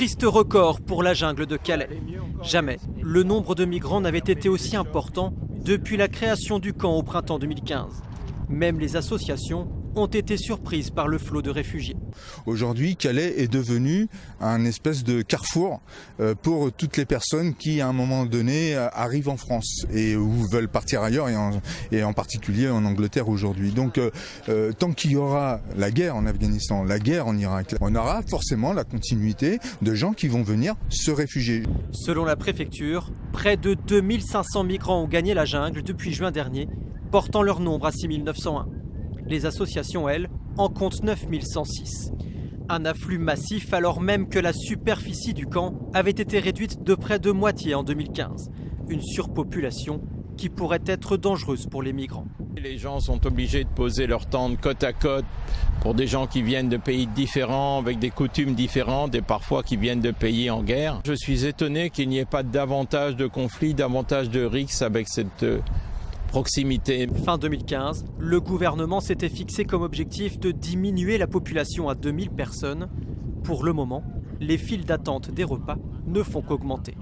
Triste record pour la jungle de Calais. Jamais le nombre de migrants n'avait été aussi important depuis la création du camp au printemps 2015. Même les associations ont été surprises par le flot de réfugiés. Aujourd'hui, Calais est devenu un espèce de carrefour euh, pour toutes les personnes qui, à un moment donné, euh, arrivent en France et ou veulent partir ailleurs, et en, et en particulier en Angleterre aujourd'hui. Donc, euh, tant qu'il y aura la guerre en Afghanistan, la guerre en Irak, on aura forcément la continuité de gens qui vont venir se réfugier. Selon la préfecture, près de 2500 migrants ont gagné la jungle depuis juin dernier, portant leur nombre à 6901. Les associations, elles, en comptent 9106. Un afflux massif alors même que la superficie du camp avait été réduite de près de moitié en 2015. Une surpopulation qui pourrait être dangereuse pour les migrants. Les gens sont obligés de poser leur tente côte à côte pour des gens qui viennent de pays différents, avec des coutumes différentes et parfois qui viennent de pays en guerre. Je suis étonné qu'il n'y ait pas davantage de conflits, davantage de risques avec cette proximité. Fin 2015, le gouvernement s'était fixé comme objectif de diminuer la population à 2000 personnes. Pour le moment, les files d'attente des repas ne font qu'augmenter.